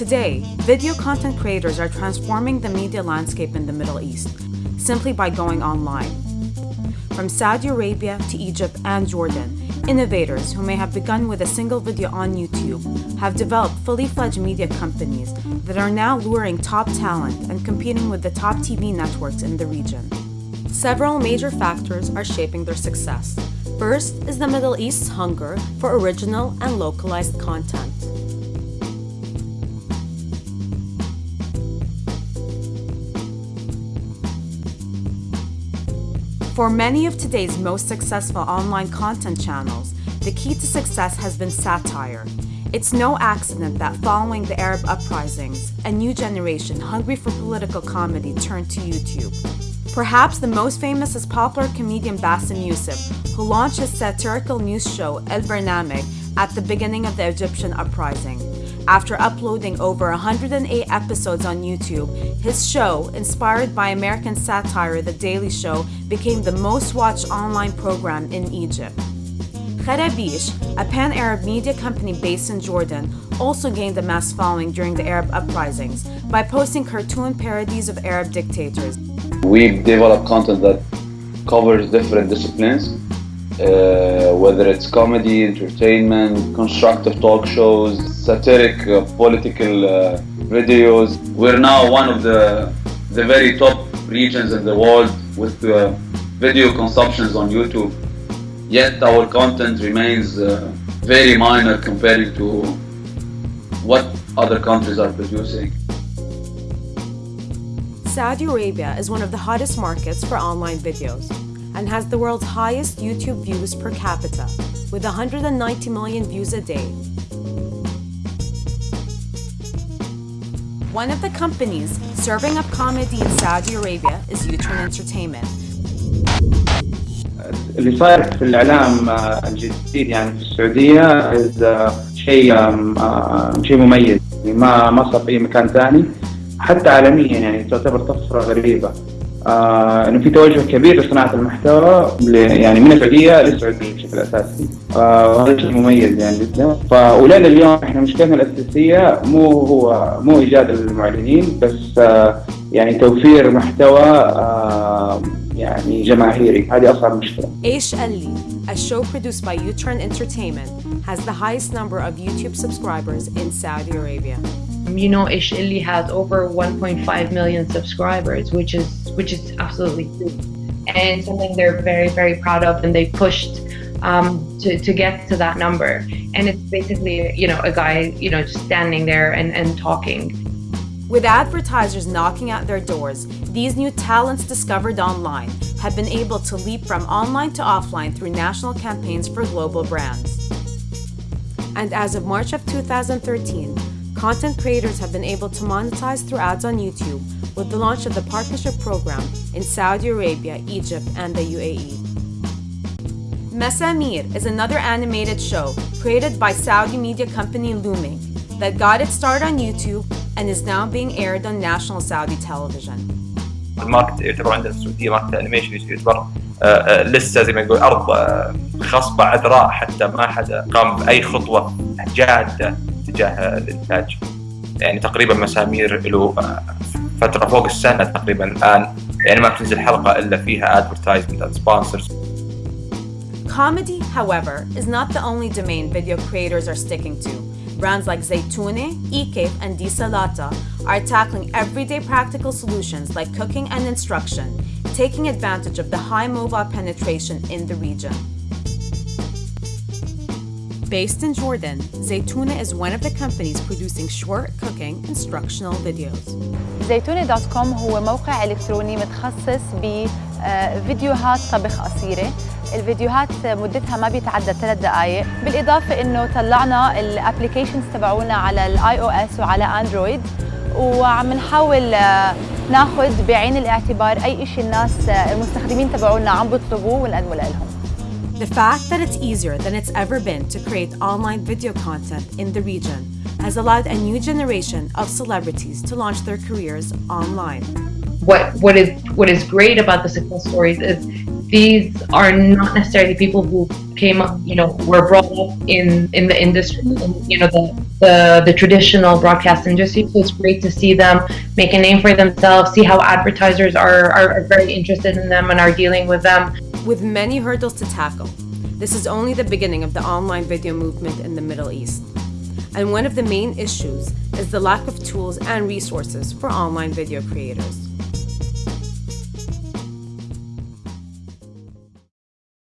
Today, video content creators are transforming the media landscape in the Middle East simply by going online. From Saudi Arabia to Egypt and Jordan, innovators who may have begun with a single video on YouTube have developed fully fledged media companies that are now luring top talent and competing with the top TV networks in the region. Several major factors are shaping their success. First is the Middle East's hunger for original and localized content. For many of today's most successful online content channels, the key to success has been satire. It's no accident that following the Arab uprisings, a new generation hungry for political comedy turned to YouTube. Perhaps the most famous is popular comedian Bassem Youssef, who launched his satirical news show El Barnameg at the beginning of the Egyptian uprising. After uploading over 108 episodes on YouTube, his show, inspired by American satire The Daily Show, became the most watched online program in Egypt. Kharabeesh, a pan-Arab media company based in Jordan, also gained a mass following during the Arab uprisings by posting cartoon parodies of Arab dictators. We develop content that covers different disciplines, uh, whether it's comedy, entertainment, constructive talk shows, satiric uh, political uh, videos. We're now one of the, the very top regions in the world with uh, video consumptions on YouTube. Yet our content remains uh, very minor compared to what other countries are producing. Saudi Arabia is one of the hottest markets for online videos and has the world's highest YouTube views per capita, with 190 million views a day. One of the companies serving up comedy in Saudi Arabia is UTURN Entertainment. Uh, اللي صاير uh, في الإعلام الجديد يعني في السعودية شيء um, uh, شيء مميز ما ما صار في مكان ثاني حتى عالميا يعني تعتبر طفرة غريبة آه إنه في توجه كبير لصناعة المحتوى يعني من السعوديه للسعوديه بشكل أساسي. وهذا شيء مميز يعني جدا. فولاد اليوم إحنا مشكلتنا الأساسية مو هو مو إيجاد المعلنين بس آه يعني توفير محتوى آه يعني جماهيري. هذه أصعب مشكلة. Aish Ali, a show produced by Utron Entertainment, has the highest number of YouTube subscribers in Saudi Arabia. You know, Ish has over 1.5 million subscribers, which is which is absolutely huge, and something they're very very proud of, and they pushed um, to to get to that number. And it's basically you know a guy you know just standing there and and talking. With advertisers knocking at their doors, these new talents discovered online have been able to leap from online to offline through national campaigns for global brands. And as of March of 2013, content creators have been able to monetize through ads on YouTube with the launch of the partnership program in Saudi Arabia, Egypt, and the UAE. Masameer is another animated show created by Saudi media company Looming that got its start on YouTube and is now being aired on national Saudi television. الماركت يعتبر عندنا في ماركت الانيميشن يعتبر لسه زي ما نقول ارض uh، خصبة عذراء حتى ما حدا قام باي خطوة جاده تجاه الانتاج يعني تقريبا مسامير له فتره فوق السنه تقريبا الان يعني ما بتنزل حلقه الا فيها ادفرتايزمنت and sponsors Comedy, however, is not the only domain video creators are sticking to. Brands like Zaytune, eCape, and Disalata are tackling everyday practical solutions like cooking and instruction, taking advantage of the high mobile penetration in the region. Based in Jordan, Zaytuna is one of the companies producing short cooking instructional videos. كوم هو موقع إلكتروني متخصص بفيديوهات طبخ قصيرة. الفيديوهات مدتها ما بيتعدى ثلاث دقائق بالإضافة إنه طلعنا الابلكيشنز تبعونا على الاي أو اس وعلى اندرويد وعم نحاول ناخذ بعين الاعتبار أي شيء الناس المستخدمين تبعونا عم بيطلبوه ونقدمه لهم The fact that it's easier than it's ever been to create online video content in the region has allowed a new generation of celebrities to launch their careers online. What what is what is great about the success stories is these are not necessarily people who came up, you know, were brought up in in the industry, in, you know, the, the the traditional broadcast industry. So it's great to see them make a name for themselves, see how advertisers are are, are very interested in them and are dealing with them. With many hurdles to tackle, this is only the beginning of the online video movement in the Middle East. And one of the main issues is the lack of tools and resources for online video creators.